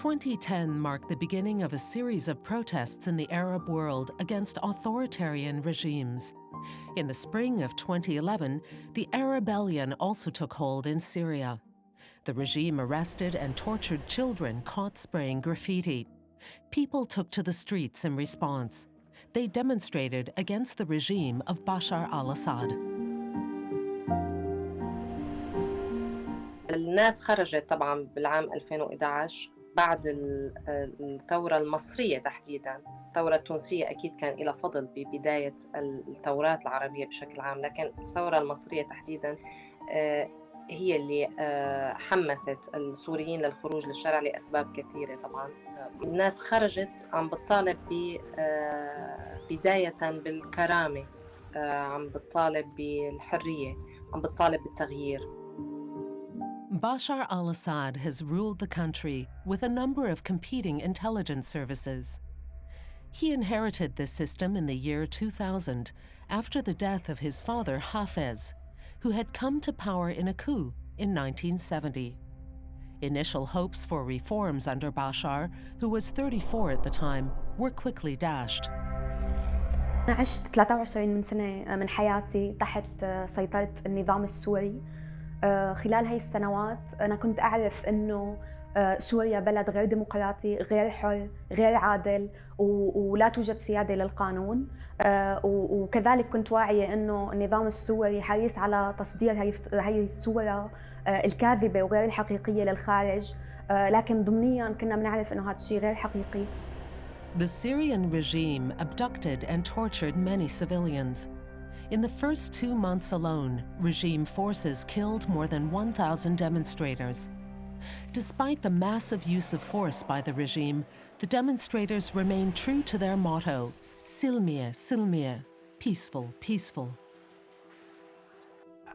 2010 marked the beginning of a series of protests in the Arab world against authoritarian regimes. In the spring of 2011, the Arabellion also took hold in Syria. The regime arrested and tortured children caught spraying graffiti. People took to the streets in response. They demonstrated against the regime of Bashar al-Assad. الناس خرجت طبعا بالعام 2011 بعد الثورة المصرية تحديدا. الثورة التونسية أكيد كان لها فضل ببداية الثورات العربية بشكل عام لكن الثورة المصرية تحديدا هي اللي حمست السوريين للخروج للشارع لأسباب كثيرة طبعا. الناس خرجت عم بتطالب بداية بالكرامة عم بتطالب بالحرية عم بتطالب بالتغيير. Bashar al-Assad has ruled the country with a number of competing intelligence services. He inherited this system in the year 2000 after the death of his father Hafez, who had come to power in a coup in 1970. Initial hopes for reforms under Bashar, who was 34 at the time, were quickly dashed. أنا عشت 23 من سنة من حياتي تحت سيطرة النظام السوري خلال هاي السنوات أنا كنت أعرف أنه سوريا بلد غير ديمقراطي غير حر غير عادل ولا توجد سيادة للقانون. وكذلك كنت واعية أنه النظام السوري حريص على تصدير هاي الصورة الكاذبة وغير الحقيقية للخارج. لكن ضمنيا كنا بنعرف أنه هذا الشيء غير حقيقي. The Syrian regime abducted and tortured many civilians. In the first two months alone, regime forces killed more than 1,000 demonstrators. Despite the massive use of force by the regime, the demonstrators remained true to their motto, Silmie, Silmie, peaceful, peaceful.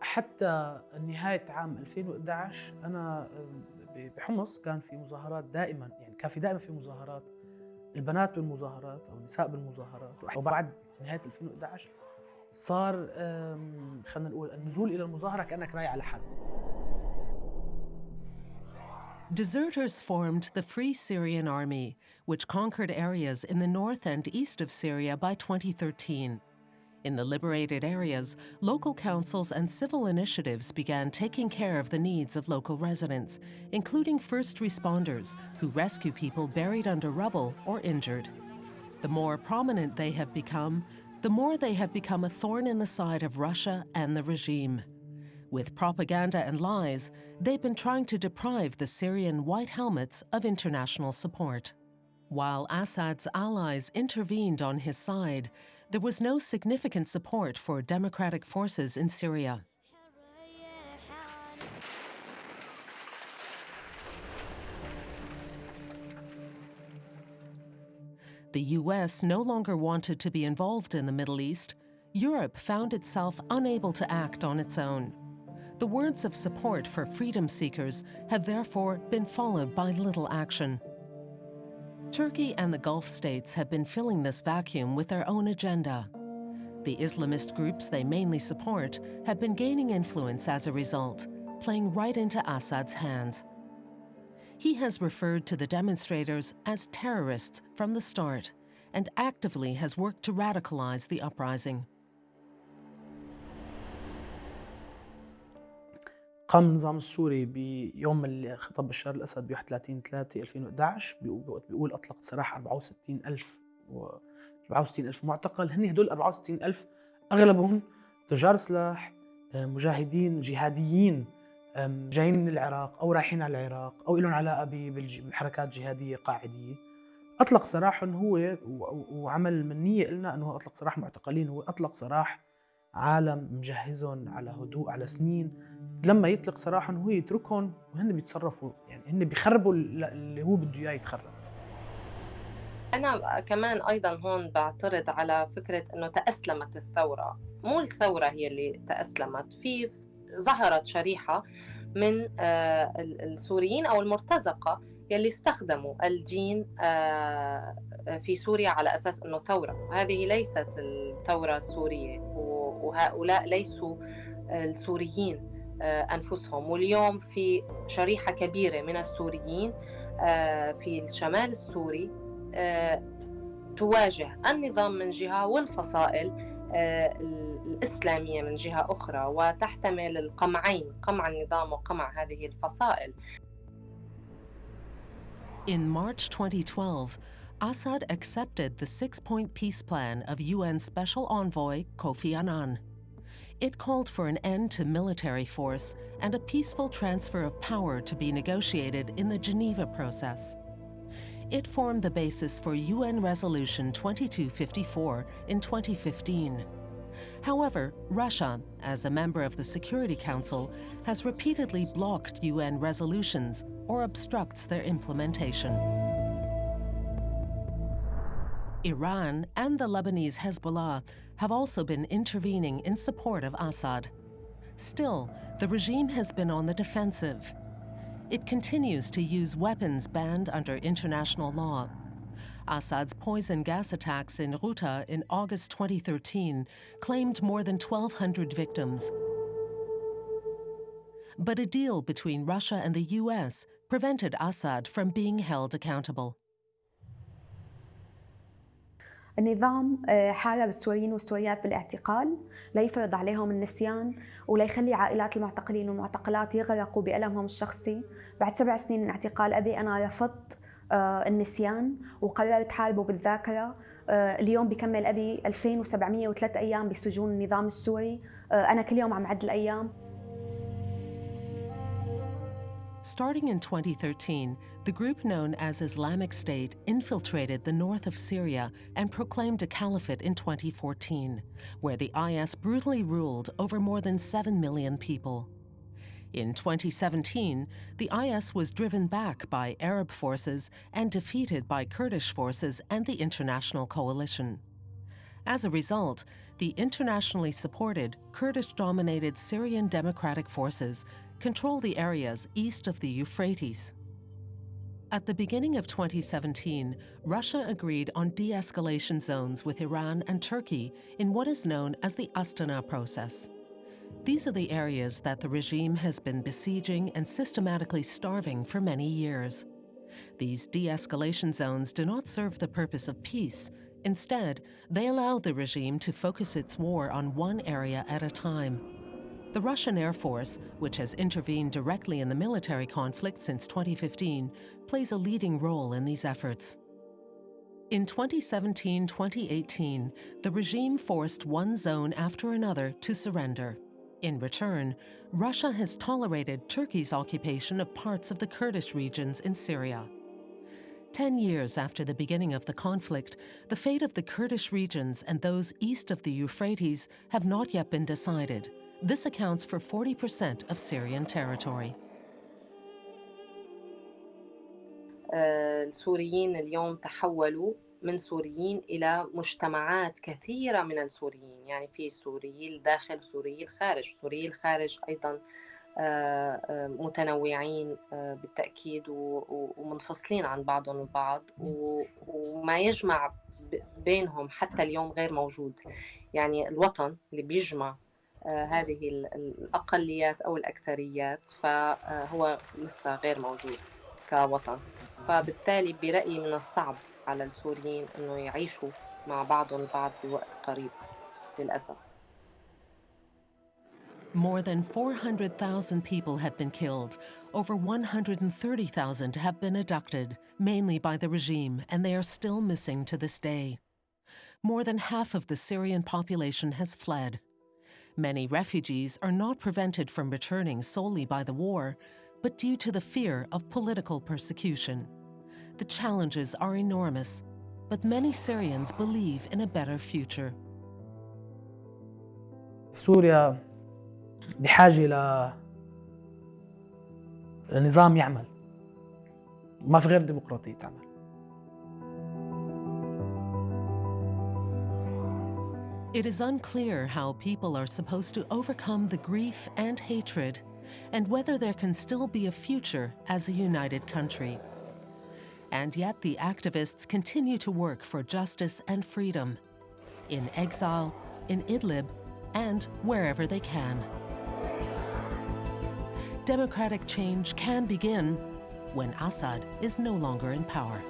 حتى نهاية عام 2011 أنا بحمص كان في مظاهرات دائما يعني كان في دائما في مظاهرات البنات بالمظاهرات أو النساء بالمظاهرات وبعد نهاية 2011 صار خلينا نقول النزول إلى المظاهرة كأنك رايح على حرب Deserters formed the Free Syrian Army, which conquered areas in the north and east of Syria by 2013. In the liberated areas, local councils and civil initiatives began taking care of the needs of local residents, including first responders who rescue people buried under rubble or injured. The more prominent they have become, the more they have become a thorn in the side of Russia and the regime. With propaganda and lies, they've been trying to deprive the Syrian White Helmets of international support. While Assad's allies intervened on his side, there was no significant support for democratic forces in Syria. The US no longer wanted to be involved in the Middle East. Europe found itself unable to act on its own. The words of support for freedom seekers have therefore been followed by little action. Turkey and the Gulf states have been filling this vacuum with their own agenda. The Islamist groups they mainly support have been gaining influence as a result, playing right into Assad's hands. He has referred to the demonstrators as terrorists from the start and actively has worked to radicalize the uprising. قام النظام السوري بيوم اللي خطب بشار الاسد ب 31 3 2011 بيقول اطلق سراح 64 الف و 64 الف معتقل هن هدول 64 الف اغلبهم تجار سلاح مجاهدين جهاديين جايين من العراق أو رايحين على العراق أو لهم علاقه بحركات جهادية قاعدية. أطلق سراحهم هو وعمل من نية قلنا إنه أطلق سراح معتقلين. هو أطلق سراح عالم مجهزهم على هدوء على سنين. لما يطلق سراحهم هو يتركهم وهن بيتصرفوا يعني هن بيخربوا اللي هو بده إياه يتخرب. أنا كمان أيضا هون بعترض على فكرة إنه تأسلمت الثورة، مو الثورة هي اللي تأسلمت، في ظهرت شريحة من السوريين أو المرتزقة يلي استخدموا الدين في سوريا على أساس أنه ثورة. وهذه ليست الثورة السورية وهؤلاء ليسوا السوريين أنفسهم. واليوم في شريحة كبيرة من السوريين في الشمال السوري تواجه النظام من جهة والفصائل الإسلامية من جهة أخرى وتحتمل القمعين قمع النظام وقمع هذه الفصائل In March 2012, Assad accepted the six-point peace plan of UN Special Envoy Kofi Annan. It called for an end to military force and a peaceful transfer of power to be negotiated in the Geneva process. It formed the basis for UN Resolution 2254 in 2015. However, Russia, as a member of the Security Council, has repeatedly blocked UN resolutions or obstructs their implementation. Iran and the Lebanese Hezbollah have also been intervening in support of Assad. Still, the regime has been on the defensive. It continues to use weapons banned under international law. Assad's poison gas attacks in Ghouta in August 2013 claimed more than 1,200 victims. But a deal between Russia and the US prevented Assad from being held accountable. النظام حارب السوريين والسوريات بالاعتقال ليفرض عليهم النسيان وليخلي عائلات المعتقلين والمعتقلات يغرقوا بألمهم الشخصي. بعد سبع سنين من اعتقال أبي أنا رفضت النسيان وقررت حاربه بالذاكرة. اليوم بكمل أبي 2703 أيام بسجون النظام السوري. أنا كل يوم عم عد الأيام Starting in 2013, the group known as Islamic State infiltrated the north of Syria and proclaimed a caliphate in 2014, where the IS brutally ruled over more than 7 million people. In 2017, the IS was driven back by Arab forces and defeated by Kurdish forces and the international coalition. As a result, the internationally supported Kurdish-dominated Syrian Democratic Forces control the areas east of the Euphrates. At the beginning of 2017, Russia agreed on de-escalation zones with Iran and Turkey in what is known as the Astana process. These are the areas that the regime has been besieging and systematically starving for many years. These de-escalation zones do not serve the purpose of peace. Instead, they allow the regime to focus its war on one area at a time. The Russian Air Force, which has intervened directly in the military conflict since 2015, plays a leading role in these efforts. In 2017-2018, the regime forced one zone after another to surrender. In return, Russia has tolerated Turkey's occupation of parts of the Kurdish regions in Syria. Ten years after the beginning of the conflict, the fate of the Kurdish regions and those east of the Euphrates have not yet been decided. This accounts for 40% of Syrian territory. السوريين اليوم تحولوا من سوريين إلى مجتمعات كثيرة من السوريين. يعني في سوريي الداخل سوريي الخارج سوريي الخارج أيضا متنوعين بالتأكيد ومنفصلين عن بعضهم البعض. وما يجمع بينهم حتى اليوم غير موجود. يعني الوطن اللي بيجمع هذه الأقليات أو الأكثريات فهو لسه غير موجود كوطن فبالتالي برأيي من الصعب على السوريين انه يعيشوا مع بعضهم البعض بوقت قريب للاسف More than 400,000 people have been killed. Over 130,000 have been abducted, mainly by the regime, and they are still missing to this day. More than half of the Syrian population has fled. Many refugees are not prevented from returning solely by the war, but due to the fear of political persecution. The challenges are enormous, but many Syrians believe in a better future. سوريا بحاجة ل لنظام يعمل ما في غير ديمقراطية تعمل It is unclear how people are supposed to overcome the grief and hatred, and whether there can still be a future as a united country. And yet the activists continue to work for justice and freedom, in exile, in Idlib, and wherever they can. Democratic change can begin when Assad is no longer in power.